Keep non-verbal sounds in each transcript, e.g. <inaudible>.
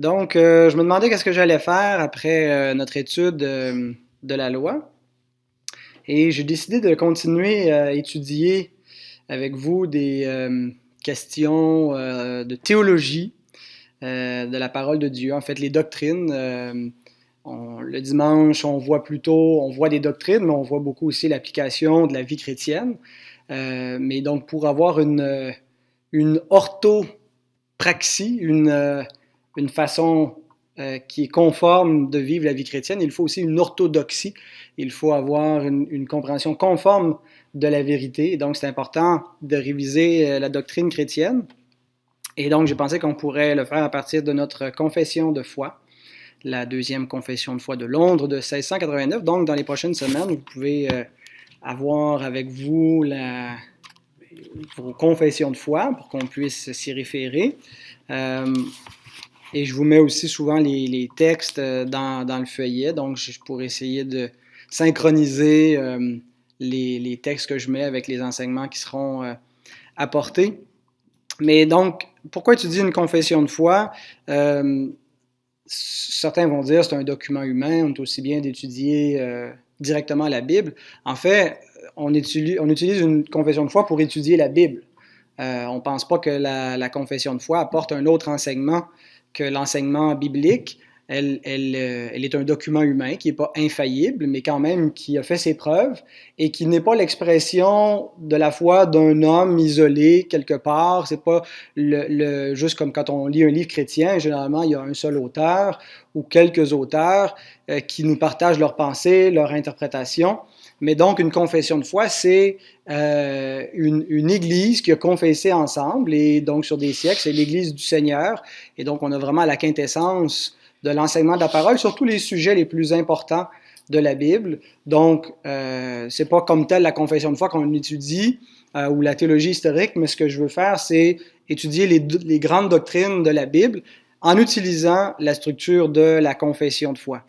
Donc, je me demandais qu'est-ce que j'allais faire après notre étude de la loi. Et j'ai décidé de continuer à étudier avec vous des questions de théologie de la parole de Dieu, en fait, les doctrines le dimanche, on voit plutôt, on voit des doctrines, mais on voit beaucoup aussi l'application de la vie chrétienne. Euh, mais donc, pour avoir une, une orthopraxie, une, euh, une façon euh, qui est conforme de vivre la vie chrétienne, il faut aussi une orthodoxie. Il faut avoir une, compréhension conforme de la vérité. Et donc, c'est important de réviser la doctrine chrétienne. Et donc, j'ai pensé qu'on pourrait le faire à partir de notre confession de foi la deuxième confession de foi de Londres de 1689. Donc, dans les prochaines semaines, vous pouvez euh, avoir avec vous la, vos confessions de foi pour qu'on puisse s'y référer. Euh, et je vous mets aussi souvent les, textes euh, dans, le feuillet, donc je pourrais essayer de synchroniser les, les, textes que je mets avec les enseignements qui seront apportés. Mais donc, pourquoi étudier une confession de foi? certains vont dire c'est un document humain, on est aussi bien d'étudier euh, directement la Bible. En fait, on utilise, une confession de foi pour étudier la Bible. Euh, on ne pense pas que la, confession de foi apporte un autre enseignement que l'enseignement biblique. Elle, euh, elle, est un document humain qui n'est pas infaillible, mais quand même qui a fait ses preuves et qui n'est pas l'expression de la foi d'un homme isolé quelque part. C'est pas le, juste comme quand on lit un livre chrétien, généralement il y a un seul auteur ou quelques auteurs euh, qui nous partagent leurs pensées, leur interprétation. Mais donc, une confession de foi, c'est euh, une, une, église qui a confessé ensemble, et donc sur des siècles, c'est l'église du Seigneur. Et donc, on a vraiment la quintessence de l'enseignement de la parole sur tous les sujets les plus importants de la Bible. Donc, euh, c'est pas comme tel la confession de foi qu'on étudie euh, ou la théologie historique, mais ce que je veux faire, c'est étudier les, les, grandes doctrines de la Bible en utilisant la structure de la confession de foi.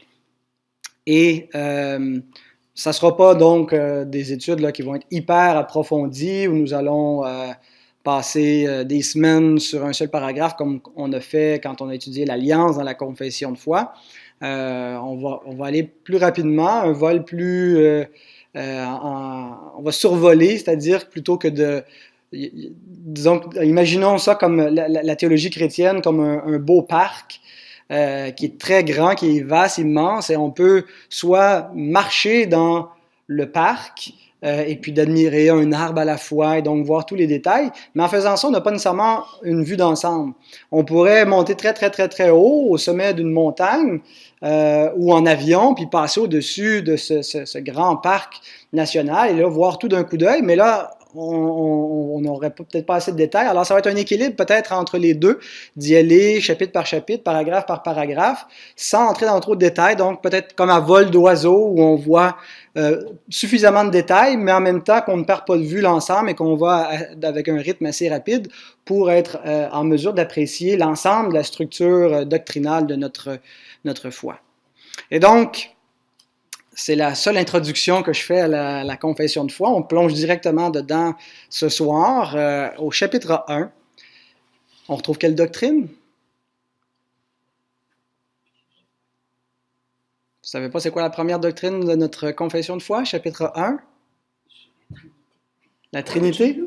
Et euh, ça ne sera pas donc euh, des études qui vont être hyper approfondies où nous allons euh, passer euh, des semaines sur un seul paragraphe comme on a fait quand on a étudié l'alliance dans la confession de foi. On, va, aller plus rapidement, un vol plus... On va survoler, c'est-à-dire plutôt que de... Disons, imaginons ça comme la, théologie chrétienne comme un beau parc euh, qui est très grand, qui est vaste, immense, et on peut soit marcher dans le parc euh, et puis d'admirer un arbre à la fois et donc voir tous les détails. Mais en faisant ça, on n'a pas nécessairement une vue d'ensemble. On pourrait monter très, très, très, très haut au sommet d'une montagne euh, ou en avion, puis passer au-dessus de ce, ce, ce, grand parc national et là, voir tout d'un coup d'œil. Mais là, on n'aurait peut-être pas assez de détails. Alors, ça va être un équilibre peut-être entre les deux, d'y aller chapitre par chapitre, paragraphe par paragraphe, sans entrer dans trop de détails. Donc, peut-être comme à vol d'oiseau, où on voit euh, suffisamment de détails, mais en même temps qu'on ne perd pas de vue l'ensemble et qu'on va avec un rythme assez rapide pour être euh, en mesure d'apprécier l'ensemble de la structure euh, doctrinale de notre, notre foi. Et donc, c'est la seule introduction que je fais à la, confession de foi. On plonge directement dedans ce soir euh, au chapitre 1. On retrouve quelle doctrine? Vous savez pas c'est quoi la première doctrine de notre confession de foi, chapitre 1? La Trinité?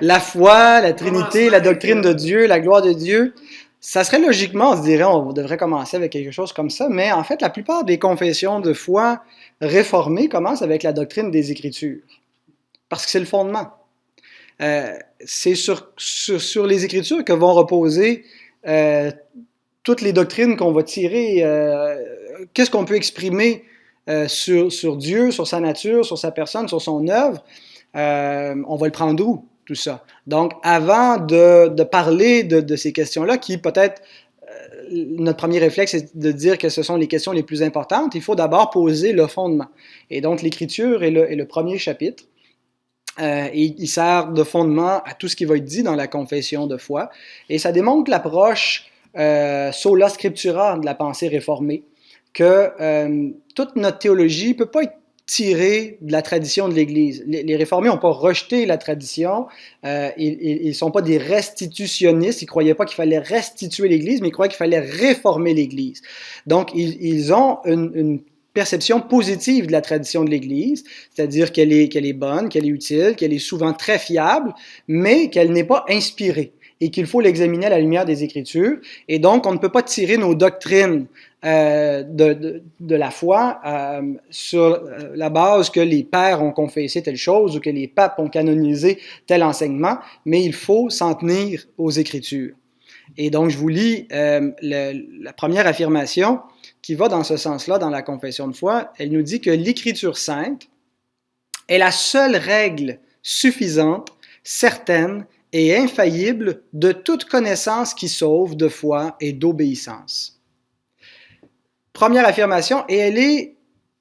la foi, la Trinité, la doctrine de Dieu, la gloire de Dieu. Ça serait logiquement, on se dirait, on devrait commencer avec quelque chose comme ça, mais en fait, la plupart des confessions de foi réformées commencent avec la doctrine des Écritures, parce que c'est le fondement. Euh, c'est sur, sur, les Écritures que vont reposer euh, toutes les doctrines qu'on va tirer. Euh, Qu'est-ce qu'on peut exprimer sur, sur Dieu, sur sa nature, sur sa personne, sur son œuvre? On va le prendre d'où? Tout ça. Donc, avant de, parler de, ces questions-là, qui peut-être, euh, notre premier réflexe est de dire que ce sont les questions les plus importantes, il faut d'abord poser le fondement. Et donc, l'Écriture est le, est le premier chapitre. Euh, et il sert de fondement à tout ce qui va être dit dans la confession de foi. Et ça démontre l'approche euh, sola scriptura de la pensée réformée, que euh, toute notre théologie ne peut pas être tiré de la tradition de l'Église. Les, réformés n'ont pas rejeté la tradition, euh, ils ne sont pas des restitutionnistes, ils ne croyaient pas qu'il fallait restituer l'Église, mais ils croyaient qu'il fallait réformer l'Église. Donc, ils, ont une, une, perception positive de la tradition de l'Église, c'est-à-dire qu'elle est, qu'elle est bonne, qu'elle est utile, qu'elle est souvent très fiable, mais qu'elle n'est pas inspirée et qu'il faut l'examiner à la lumière des Écritures. Et donc, on ne peut pas tirer nos doctrines euh, de, la foi euh, sur euh, la base que les pères ont confessé telle chose ou que les papes ont canonisé tel enseignement, mais il faut s'en tenir aux Écritures. Et donc, je vous lis la première affirmation qui va dans ce sens-là dans la confession de foi. Elle nous dit que l'Écriture sainte est la seule règle suffisante, certaine et infaillible de toute connaissance qui sauve de foi et d'obéissance. Première affirmation, et elle est,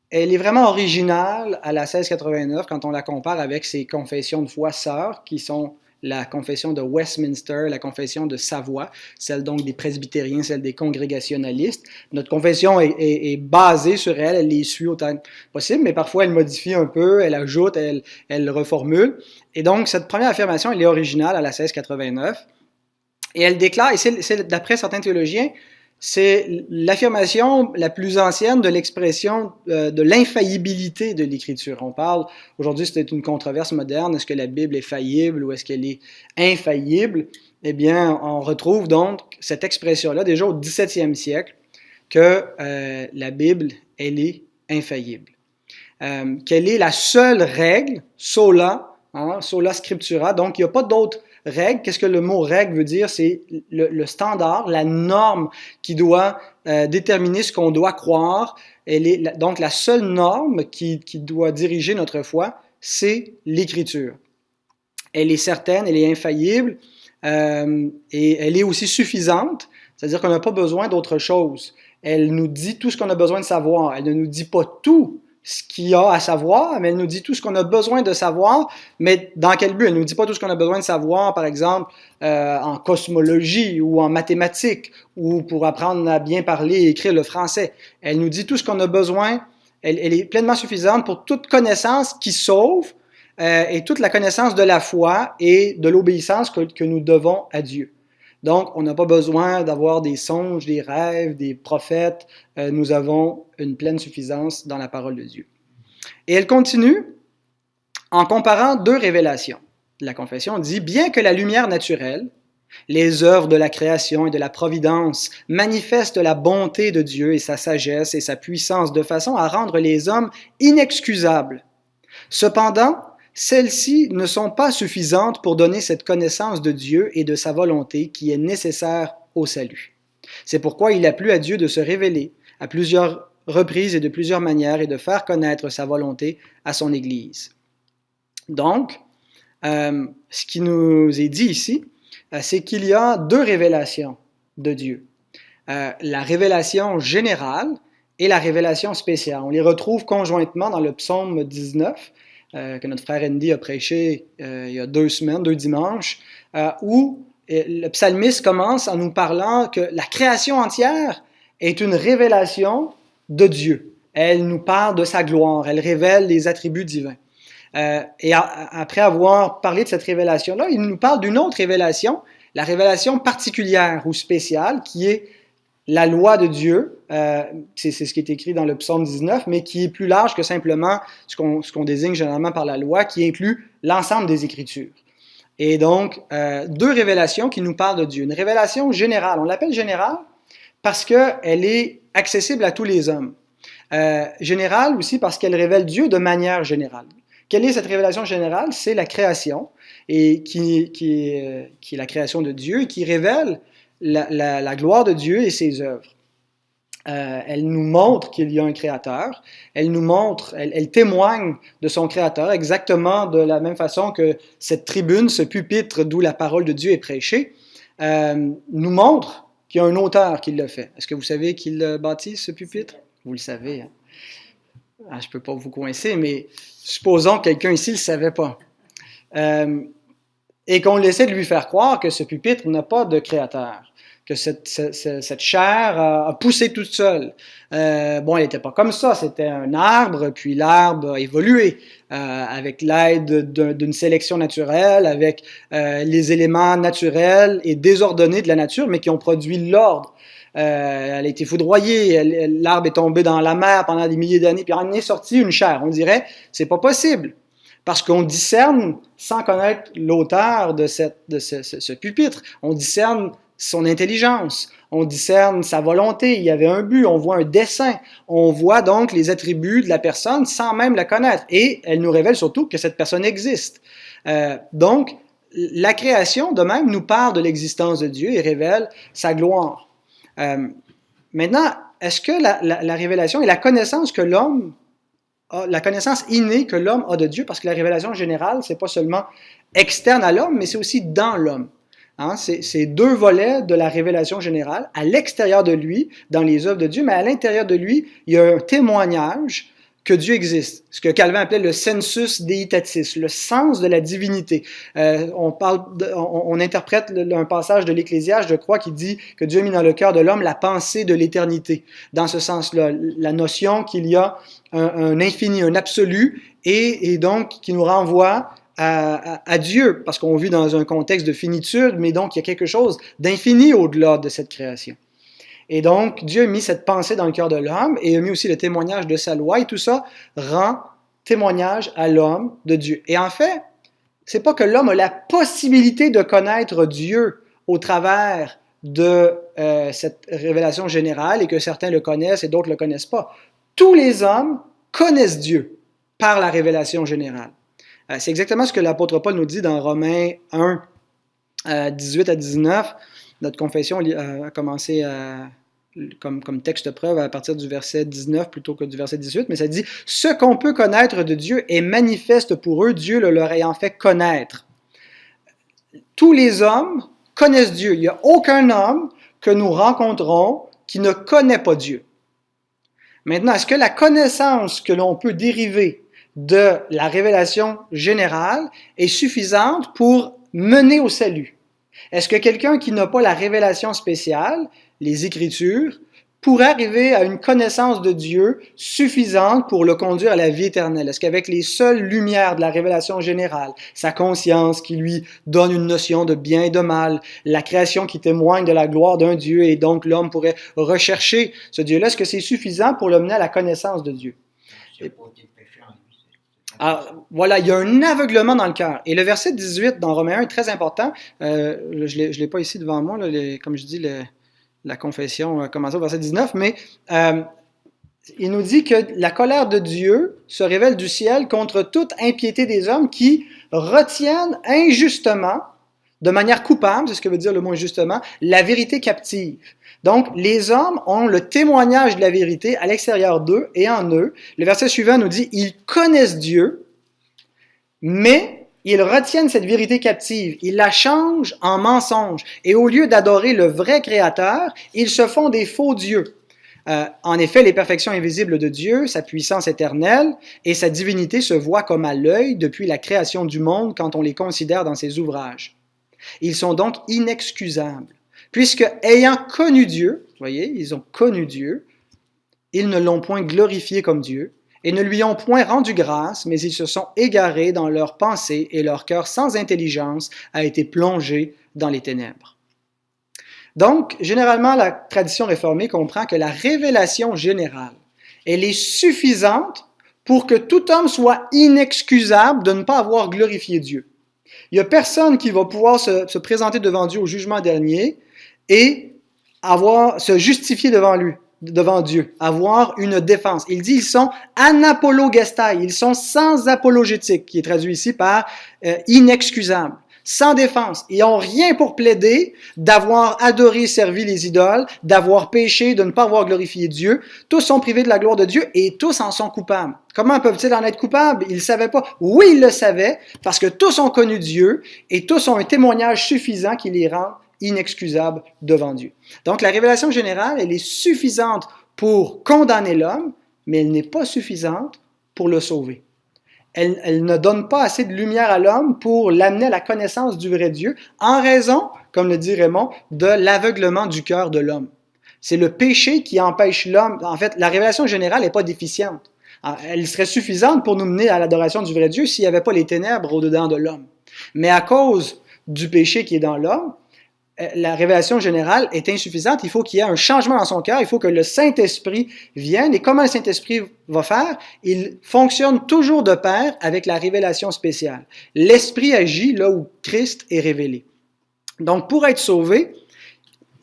elle est vraiment originale à la 1689 quand on la compare avec ses confessions de foi sœurs qui sont la confession de Westminster, la confession de Savoie, celle donc des presbytériens, celle des congrégationalistes. Notre confession est, basée sur elle, elle les suit autant que possible, mais parfois elle modifie un peu, elle ajoute, elle, elle reformule. Et donc, cette première affirmation, elle est originale à la 1689. Et elle déclare, et c'est d'après certains théologiens, c'est l'affirmation la plus ancienne de l'expression euh, de l'infaillibilité de l'Écriture. On parle, aujourd'hui c'est une controverse moderne, est-ce que la Bible est faillible ou est-ce qu'elle est infaillible? Eh bien, on retrouve donc cette expression-là déjà au 17e siècle, que euh, la Bible, elle est infaillible. Euh, quelle est la seule règle, sola, hein, sola scriptura, donc il n'y a pas d'autre Règle, qu'est-ce que le mot règle veut dire? C'est le, standard, la norme qui doit euh, déterminer ce qu'on doit croire. Elle est, donc, la seule norme qui, qui doit diriger notre foi, c'est l'Écriture. Elle est certaine, elle est infaillible euh, et elle est aussi suffisante, c'est-à-dire qu'on n'a pas besoin d'autre chose. Elle nous dit tout ce qu'on a besoin de savoir. Elle ne nous dit pas tout, ce qu'il y a à savoir, mais elle nous dit tout ce qu'on a besoin de savoir, mais dans quel but? Elle ne nous dit pas tout ce qu'on a besoin de savoir, par exemple, euh, en cosmologie ou en mathématiques, ou pour apprendre à bien parler et écrire le français. Elle nous dit tout ce qu'on a besoin, elle, est pleinement suffisante pour toute connaissance qui sauve euh, et toute la connaissance de la foi et de l'obéissance que nous devons à Dieu. Donc, on n'a pas besoin d'avoir des songes, des rêves, des prophètes. Euh, nous avons une pleine suffisance dans la parole de Dieu. Et elle continue en comparant deux révélations. La confession dit, bien que la lumière naturelle, les œuvres de la création et de la providence manifestent la bonté de Dieu et sa sagesse et sa puissance de façon à rendre les hommes inexcusables. Cependant, celles-ci ne sont pas suffisantes pour donner cette connaissance de Dieu et de sa volonté qui est nécessaire au salut. C'est pourquoi il a plu à Dieu de se révéler à plusieurs reprises et de plusieurs manières et de faire connaître sa volonté à son Église. Donc, euh, ce qui nous est dit ici, euh, c'est qu'il y a deux révélations de Dieu. Euh, la révélation générale et la révélation spéciale. On les retrouve conjointement dans le psaume 19, euh, que notre frère Andy a prêché euh, il y a deux semaines, deux dimanches, euh, où le psalmiste commence en nous parlant que la création entière est une révélation de Dieu. Elle nous parle de sa gloire, elle révèle les attributs divins. et après avoir parlé de cette révélation-là, il nous parle d'une autre révélation, la révélation particulière ou spéciale, qui est la loi de Dieu, euh, c'est ce qui est écrit dans le psaume 19, mais qui est plus large que simplement ce qu'on désigne généralement par la loi, qui inclut l'ensemble des Écritures. Et donc, euh, deux révélations qui nous parlent de Dieu. Une révélation générale, on l'appelle générale parce qu'elle est accessible à tous les hommes. Euh, générale aussi parce qu'elle révèle Dieu de manière générale. Quelle est cette révélation générale? C'est la création, et qui, qui, qui est la création de Dieu, et qui révèle la, gloire de Dieu et ses œuvres. Euh, elle nous montre qu'il y a un créateur, elle nous montre, elle, témoigne de son créateur exactement de la même façon que cette tribune, ce pupitre d'où la parole de Dieu est prêchée, euh, nous montre qu'il y a un auteur qui l'a fait. Est-ce que vous savez qui l'a bâti, ce pupitre? Vous le savez. Hein? Ah, je ne peux pas vous coincer, mais supposons que quelqu'un ici ne le savait pas. Euh, et qu'on essaie de lui faire croire que ce pupitre n'a pas de créateur. Que cette, chair a, poussé toute seule. Euh, bon, elle n'était pas comme ça, c'était un arbre, puis l'arbre a évolué euh, avec l'aide d'une sélection naturelle, avec euh, les éléments naturels et désordonnés de la nature, mais qui ont produit l'ordre. Elle a été foudroyée, l'arbre est tombé dans la mer pendant des milliers d'années, puis en est sorti une chair. On dirait, c'est pas possible. Parce qu'on discerne, sans connaître l'auteur de ce, ce, ce, pupitre, on discerne son intelligence, on discerne sa volonté, il y avait un but, on voit un dessin, on voit donc les attributs de la personne sans même la connaître. Et elle nous révèle surtout que cette personne existe. Euh, donc, la création, de même, nous parle de l'existence de Dieu et révèle sa gloire. Euh, maintenant, est-ce que la, la, la, révélation et la connaissance que l'homme la connaissance innée que l'homme a de Dieu, parce que la révélation générale, c'est pas seulement externe à l'homme, mais c'est aussi dans l'homme. Hein, c'est deux volets de la révélation générale, à l'extérieur de lui, dans les œuvres de Dieu, mais à l'intérieur de lui, il y a un témoignage que Dieu existe, ce que Calvin appelait le sensus deitatis, le sens de la divinité. Euh, on, parle on, interprète le, un passage de l'Ecclésiaste, je crois, qui dit que Dieu a mis dans le cœur de l'homme la pensée de l'éternité. Dans ce sens-là, la notion qu'il y a un, infini, un absolu, et donc qui nous renvoie à, Dieu, parce qu'on vit dans un contexte de finitude, mais donc il y a quelque chose d'infini au-delà de cette création. Et donc, Dieu a mis cette pensée dans le cœur de l'homme et a mis aussi le témoignage de sa loi et tout ça rend témoignage à l'homme de Dieu. Et en fait, c'est pas que l'homme a la possibilité de connaître Dieu au travers de euh, cette révélation générale et que certains le connaissent et d'autres le connaissent pas. Tous les hommes connaissent Dieu par la révélation générale. Euh, c'est exactement ce que l'apôtre Paul nous dit dans Romains 1, euh, 18 à 19. Notre confession a commencé comme, comme texte preuve à partir du verset 19 plutôt que du verset 18, mais ça dit « Ce qu'on peut connaître de Dieu est manifeste pour eux, Dieu le leur ayant fait connaître. » Tous les hommes connaissent Dieu. Il n'y a aucun homme que nous rencontrons qui ne connaît pas Dieu. Maintenant, est-ce que la connaissance que l'on peut dériver de la révélation générale est suffisante pour mener au salut? Est-ce que quelqu'un qui n'a pas la révélation spéciale, les Écritures, pourrait arriver à une connaissance de Dieu suffisante pour le conduire à la vie éternelle? Est-ce qu'avec les seules lumières de la révélation générale, sa conscience qui lui donne une notion de bien et de mal, la création qui témoigne de la gloire d'un Dieu et donc l'homme pourrait rechercher ce Dieu-là, est-ce que c'est suffisant pour le mener à la connaissance de Dieu? Alors, voilà, il y a un aveuglement dans le cœur. Et le verset 18 dans Romains 1 est très important. Euh, je ne l'ai pas ici devant moi, comme je dis, la confession commence au verset 19, mais euh, il nous dit que la colère de Dieu se révèle du ciel contre toute impiété des hommes qui retiennent injustement, de manière coupable, c'est ce que veut dire le mot injustement, la vérité captive. Donc, les hommes ont le témoignage de la vérité à l'extérieur d'eux et en eux. Le verset suivant nous dit, ils connaissent Dieu, mais ils retiennent cette vérité captive, ils la changent en mensonge, et au lieu d'adorer le vrai Créateur, ils se font des faux dieux. Euh, en effet, les perfections invisibles de Dieu, sa puissance éternelle et sa divinité se voient comme à l'œil depuis la création du monde quand on les considère dans ses ouvrages. Ils sont donc inexcusables puisque ayant connu Dieu, voyez, ils ont connu Dieu, ils ne l'ont point glorifié comme Dieu, et ne lui ont point rendu grâce, mais ils se sont égarés dans leurs pensées, et leur cœur sans intelligence a été plongé dans les ténèbres. Donc, généralement, la tradition réformée comprend que la révélation générale, elle est suffisante pour que tout homme soit inexcusable de ne pas avoir glorifié Dieu. Il n'y a personne qui va pouvoir se, se, présenter devant Dieu au jugement dernier et avoir, se justifier devant lui, devant Dieu, avoir une défense. Il dit ils sont anapologestai, ils sont sans apologétique, qui est traduit ici par euh, inexcusables, sans défense. Ils n'ont rien pour plaider d'avoir adoré, servi les idoles, d'avoir péché, de ne pas avoir glorifié Dieu. Tous sont privés de la gloire de Dieu et tous en sont coupables. Comment peuvent-ils en être coupables? Ils ne savaient pas. Oui, ils le savaient, parce que tous ont connu Dieu et tous ont un témoignage suffisant qui les rend inexcusable devant Dieu. Donc la révélation générale, elle est suffisante pour condamner l'homme, mais elle n'est pas suffisante pour le sauver. elle, ne donne pas assez de lumière à l'homme pour l'amener à la connaissance du vrai Dieu, en raison, comme le dit Raymond, de l'aveuglement du cœur de l'homme. C'est le péché qui empêche l'homme. En fait, la révélation générale n'est pas déficiente. Ah, elle serait suffisante pour nous mener à l'adoration du vrai Dieu s'il n'y avait pas les ténèbres au-dedans de l'homme. Mais à cause du péché qui est dans l'homme, la révélation générale est insuffisante. Il faut qu'il y ait un changement dans son cœur. Il faut que le Saint-Esprit vienne. Et comment le Saint-Esprit va faire? Il fonctionne toujours de pair avec la révélation spéciale. L'Esprit agit là où Christ est révélé. Donc, pour être sauvé,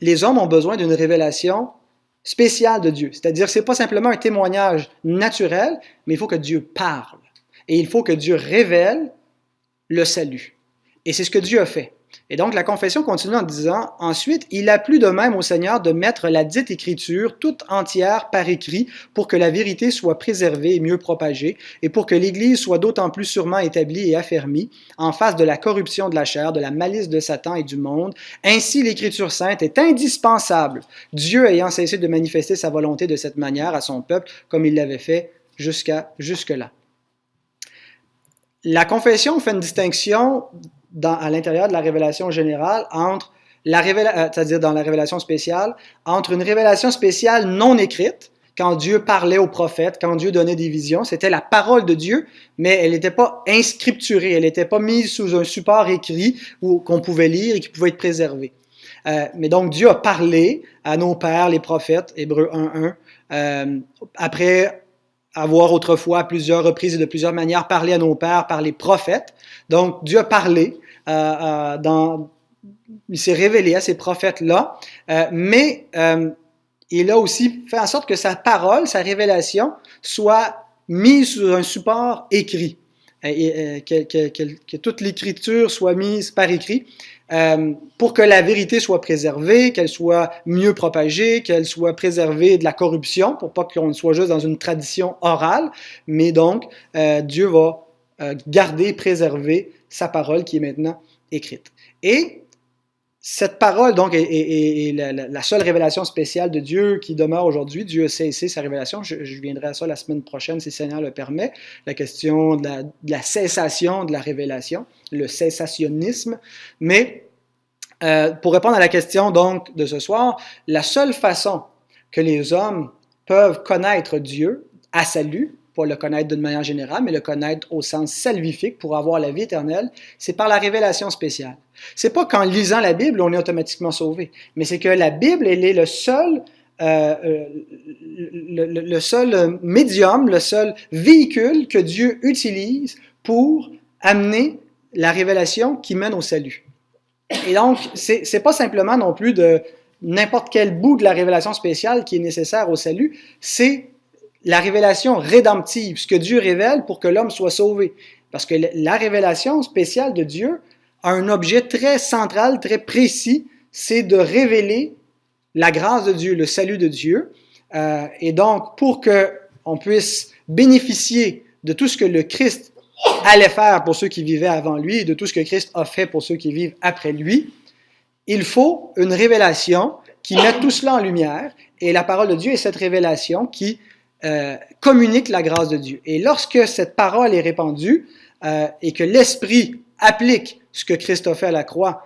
les hommes ont besoin d'une révélation spéciale de Dieu. C'est-à-dire, ce n'est pas simplement un témoignage naturel, mais il faut que Dieu parle. Et il faut que Dieu révèle le salut. Et c'est ce que Dieu a fait. Et donc, la confession continue en disant, ensuite, il a plu de même au Seigneur de mettre la dite écriture toute entière par écrit pour que la vérité soit préservée et mieux propagée, et pour que l'Église soit d'autant plus sûrement établie et affermie en face de la corruption de la chair, de la malice de Satan et du monde. Ainsi, l'Écriture sainte est indispensable, Dieu ayant cessé de manifester sa volonté de cette manière à son peuple, comme il l'avait fait jusqu'à jusque-là. La confession fait une distinction à l'intérieur de la révélation générale entre la révélation, euh, c'est-à-dire dans la révélation spéciale, entre une révélation spéciale non écrite, quand Dieu parlait aux prophètes, quand Dieu donnait des visions, c'était la parole de Dieu, mais elle n'était pas inscripturée, elle n'était pas mise sous un support écrit qu'on pouvait lire et qui pouvait être préservé. Euh, mais donc Dieu a parlé à nos pères, les prophètes, Hébreu 1.1, euh, après avoir autrefois à plusieurs reprises et de plusieurs manières parlé à nos pères par les prophètes. Donc Dieu a parlé, euh, euh, dans, il s'est révélé à ces prophètes-là, euh, mais euh, il a aussi fait en sorte que sa parole, sa révélation, soit mise sur un support écrit, et, et que, toute l'écriture soit mise par écrit. Euh, pour que la vérité soit préservée, qu'elle soit mieux propagée, qu'elle soit préservée de la corruption, pour pas qu'on soit juste dans une tradition orale, mais donc euh, Dieu va euh, garder, préserver sa parole qui est maintenant écrite. Et cette parole, donc, est, la, seule révélation spéciale de Dieu qui demeure aujourd'hui. Dieu a cessé sa révélation. Je, viendrai à ça la semaine prochaine, si le Seigneur le permet. La question de la, de la cessation de la révélation, le cessationnisme. Mais euh, pour répondre à la question donc de ce soir, la seule façon que les hommes peuvent connaître Dieu à salut, pas le connaître d'une manière générale, mais le connaître au sens salvifique pour avoir la vie éternelle, c'est par la révélation spéciale. C'est pas qu'en lisant la Bible, on est automatiquement sauvé, mais c'est que la Bible, elle est le seul, euh, euh le, seul médium, le seul véhicule que Dieu utilise pour amener la révélation qui mène au salut. Et donc, c'est pas simplement non plus de n'importe quel bout de la révélation spéciale qui est nécessaire au salut, c'est la révélation rédemptive, ce que Dieu révèle pour que l'homme soit sauvé. Parce que la révélation spéciale de Dieu a un objet très central, très précis, c'est de révéler la grâce de Dieu, le salut de Dieu. Euh, et donc, pour que on puisse bénéficier de tout ce que le Christ allait faire pour ceux qui vivaient avant lui et de tout ce que Christ a fait pour ceux qui vivent après lui, il faut une révélation qui mette tout cela en lumière. Et la parole de Dieu est cette révélation qui euh, communique la grâce de Dieu. Et lorsque cette parole est répandue euh, et que l'Esprit applique ce que Christ a fait à la croix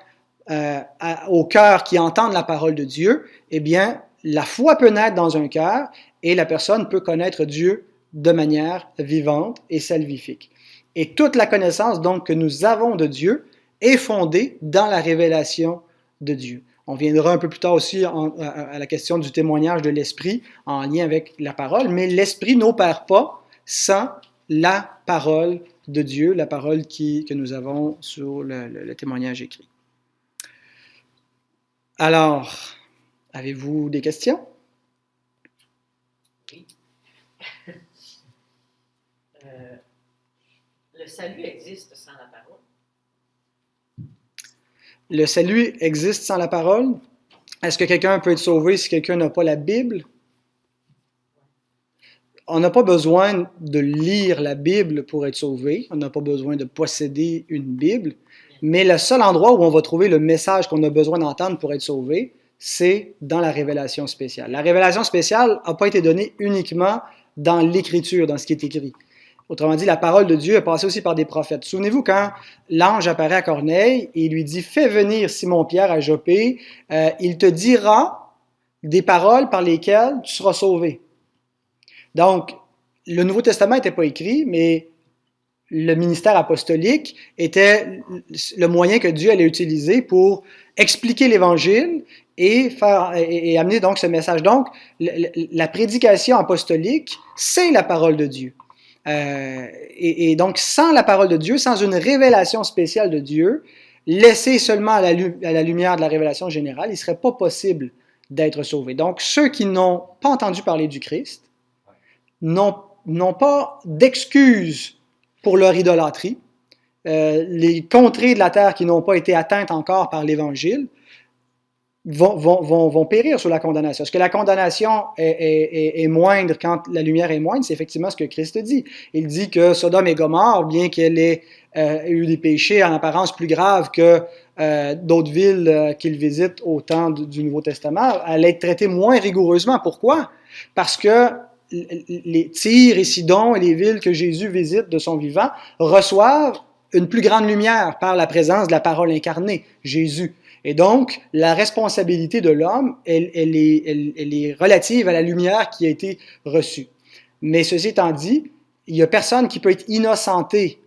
euh, à, au cœur qui entendent la parole de Dieu, eh bien, la foi peut naître dans un cœur et la personne peut connaître Dieu de manière vivante et salvifique. Et toute la connaissance donc que nous avons de Dieu est fondée dans la révélation de Dieu. On viendra un peu plus tard aussi à, la question du témoignage de l'Esprit en lien avec la parole, mais l'Esprit n'opère pas sans la parole de Dieu, la parole que nous avons sur le témoignage écrit. Alors, avez-vous des questions? Oui. <laughs> Euh, le salut existe sans la parole? Le salut existe sans la parole? Est-ce que quelqu'un peut être sauvé si quelqu'un n'a pas la Bible? On n'a pas besoin de lire la Bible pour être sauvé. On n'a pas besoin de posséder une Bible. Mais le seul endroit où on va trouver le message qu'on a besoin d'entendre pour être sauvé, c'est dans la révélation spéciale. La révélation spéciale n'a pas été donnée uniquement dans l'écriture, dans ce qui est écrit. Autrement dit, la parole de Dieu est passée aussi par des prophètes. Souvenez-vous quand l'ange apparaît à Corneille et lui dit Fais venir Simon-Pierre à Jopé, euh, il te dira des paroles par lesquelles tu seras sauvé. Donc, le Nouveau Testament n'était pas écrit, mais le ministère apostolique était le moyen que Dieu allait utiliser pour expliquer l'Évangile et, faire, et, amener donc ce message. Donc, la prédication apostolique, c'est la parole de Dieu. Euh, et, donc, sans la parole de Dieu, sans une révélation spéciale de Dieu, laissée seulement à la, lumière de la révélation générale, il ne serait pas possible d'être sauvé. Donc, ceux qui n'ont pas entendu parler du Christ n'ont pas d'excuses pour leur idolâtrie. Euh, les contrées de la terre qui n'ont pas été atteintes encore par l'Évangile vont, périr sous la condamnation. Est-ce que la condamnation est, moindre quand la lumière est moindre? C'est effectivement ce que Christ dit. Il dit que Sodome et Gomorre, bien qu'elle ait euh, eu des péchés en apparence plus graves que euh, d'autres villes euh, qu'il visite au temps du, Nouveau Testament, elle est traitée moins rigoureusement. Pourquoi? Parce que les Tyr et Sidon et les villes que Jésus visite de son vivant reçoivent une plus grande lumière par la présence de la parole incarnée, Jésus. Et donc, la responsabilité de l'homme, elle, est, relative à la lumière qui a été reçue. Mais ceci étant dit, il n'y a personne qui peut être innocenté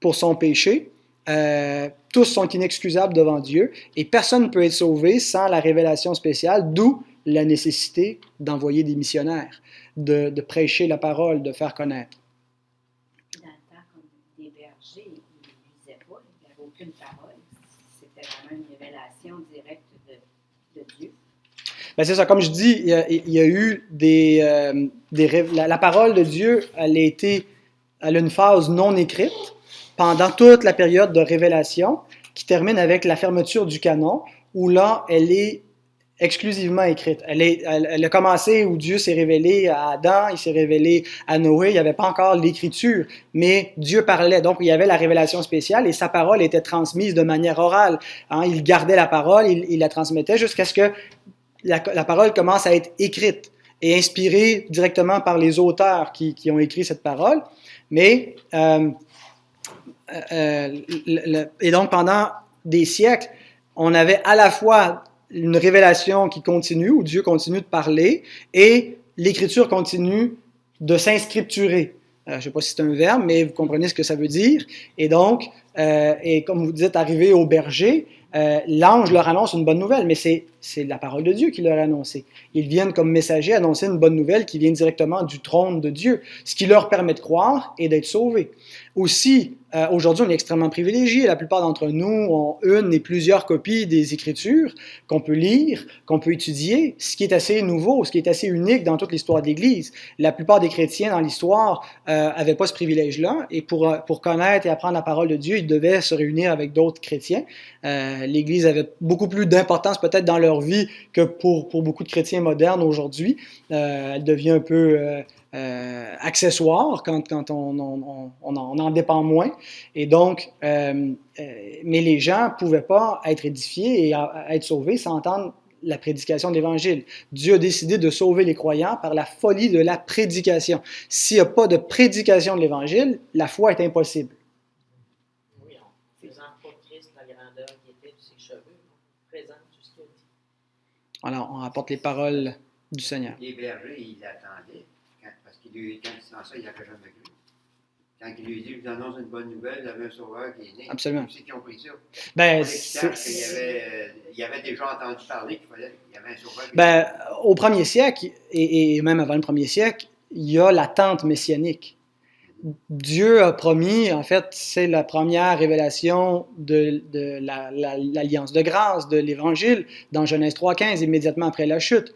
pour son péché. Euh, tous sont inexcusables devant Dieu et personne ne peut être sauvé sans la révélation spéciale, d'où la nécessité d'envoyer des missionnaires, de, prêcher la parole, de faire connaître. Dans le temps, comme des bergers, ils ne lisaient pas, il n'y avait aucune parole. C'était vraiment une révélation directe de, de Dieu. Ben c'est ça, comme je dis, il y a, eu des, euh, des la, parole de Dieu, elle a été, elle a une phase non écrite pendant toute la période de révélation qui termine avec la fermeture du canon, où là, elle est exclusivement écrite. Elle, est, elle, a commencé où Dieu s'est révélé à Adam, il s'est révélé à Noé, il n'y avait pas encore l'écriture, mais Dieu parlait, donc il y avait la révélation spéciale et sa parole était transmise de manière orale. Hein. Il gardait la parole, il la transmettait jusqu'à ce que la, parole commence à être écrite et inspirée directement par les auteurs qui, ont écrit cette parole. Mais, euh, euh, et donc pendant des siècles, on avait à la fois une révélation qui continue, où Dieu continue de parler, et l'Écriture continue de s'inscripturer. Euh, je ne sais pas si c'est un verbe, mais vous comprenez ce que ça veut dire. Et donc, et comme vous dites, arrivé au berger, l'ange leur annonce une bonne nouvelle, mais c'est la parole de Dieu qui leur a annoncé. Ils viennent comme messagers annoncer une bonne nouvelle qui vient directement du trône de Dieu, ce qui leur permet de croire et d'être sauvés. Aussi, euh, aujourd'hui, on est extrêmement privilégiés. La plupart d'entre nous ont une et plusieurs copies des Écritures qu'on peut lire, qu'on peut étudier, ce qui est assez nouveau, ce qui est assez unique dans toute l'histoire de l'Église. La plupart des chrétiens dans l'histoire n'avaient euh, pas ce privilège-là, et pour, euh, pour connaître et apprendre la parole de Dieu, ils devaient se réunir avec d'autres chrétiens. L'Église avait beaucoup plus d'importance peut-être dans leur vie que pour, beaucoup de chrétiens modernes aujourd'hui. elle devient un peu euh, accessoire quand, on, on, en dépend moins. Et donc, euh, euh, mais les gens ne pouvaient pas être édifiés et être sauvés sans entendre la prédication de l'Évangile. Dieu a décidé de sauver les croyants par la folie de la prédication. S'il n'y a pas de prédication de l'Évangile, la foi est impossible. Oui, en faisant pas Christ la grandeur qui était de ses cheveux, présente tout ce qu'il a dit. Voilà, on rapporte les paroles du Seigneur. Les bergers, ils attendaient lui, quand il sent ça, il n'a jamais cru. Quand il lui dit, je vous annonce une bonne nouvelle, il y avait un sauveur qui est né. Absolument. C'est qui ont pris ça. Ben. Il, avait, il avait déjà entendu parler qu'il fallait, il y avait un sauveur. Qui ben, au premier siècle, et, et, même avant le premier siècle, il y a l'attente messianique. Dieu a promis, en fait, c'est la première révélation de, l'alliance la, de grâce, de l'Évangile, dans Genèse 3.15, immédiatement après la chute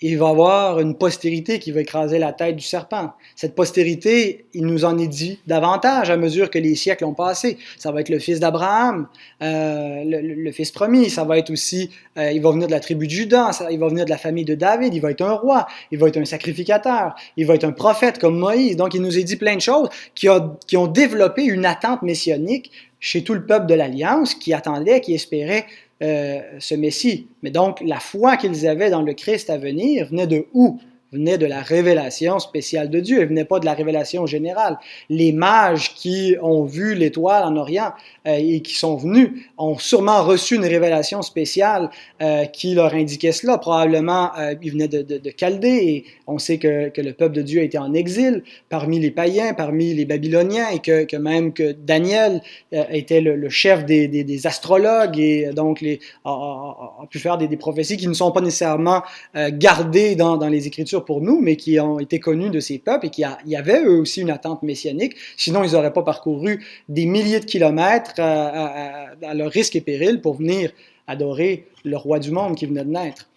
il va avoir une postérité qui va écraser la tête du serpent. Cette postérité, il nous en est dit davantage à mesure que les siècles ont passé. Ça va être le fils d'Abraham, euh, le, fils promis. Ça va être aussi, euh, il va venir de la tribu de Judas, il va venir de la famille de David. Il va être un roi, il va être un sacrificateur, il va être un prophète comme Moïse. Donc, il nous a dit plein de choses qui, qui ont développé une attente messianique chez tout le peuple de l'Alliance qui attendait, qui espérait euh, ce Messie. Mais donc, la foi qu'ils avaient dans le Christ à venir venait de où? Venait de la révélation spéciale de Dieu, elle venait pas de la révélation générale. Les mages qui ont vu l'étoile en Orient euh, et qui sont venus ont sûrement reçu une révélation spéciale euh, qui leur indiquait cela. Probablement, euh, ils venaient de, de, Chaldée et on sait que, que, le peuple de Dieu été en exil parmi les païens, parmi les Babyloniens et que, que même que Daniel était le, chef des, des, astrologues et donc les, a, pu faire des, des, prophéties qui ne sont pas nécessairement gardées dans, dans les Écritures pour nous, mais qui ont été connus de ces peuples et qui y avait eux aussi une attente messianique. Sinon, ils n'auraient pas parcouru des milliers de kilomètres à, à, à, leur risque et péril pour venir adorer le roi du monde qui venait de naître.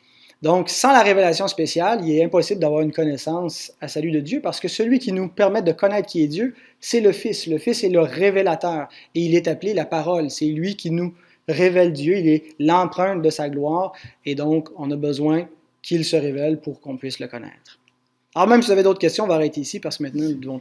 Donc, sans la révélation spéciale, il est impossible d'avoir une connaissance à salut de Dieu parce que celui qui nous permet de connaître qui est Dieu, c'est le Fils. Le Fils est le révélateur et il est appelé la parole. C'est lui qui nous révèle Dieu, il est l'empreinte de sa gloire et donc on a besoin qu'il se révèle pour qu'on puisse le connaître. Alors même si vous avez d'autres questions, on va arrêter ici parce que maintenant nous devons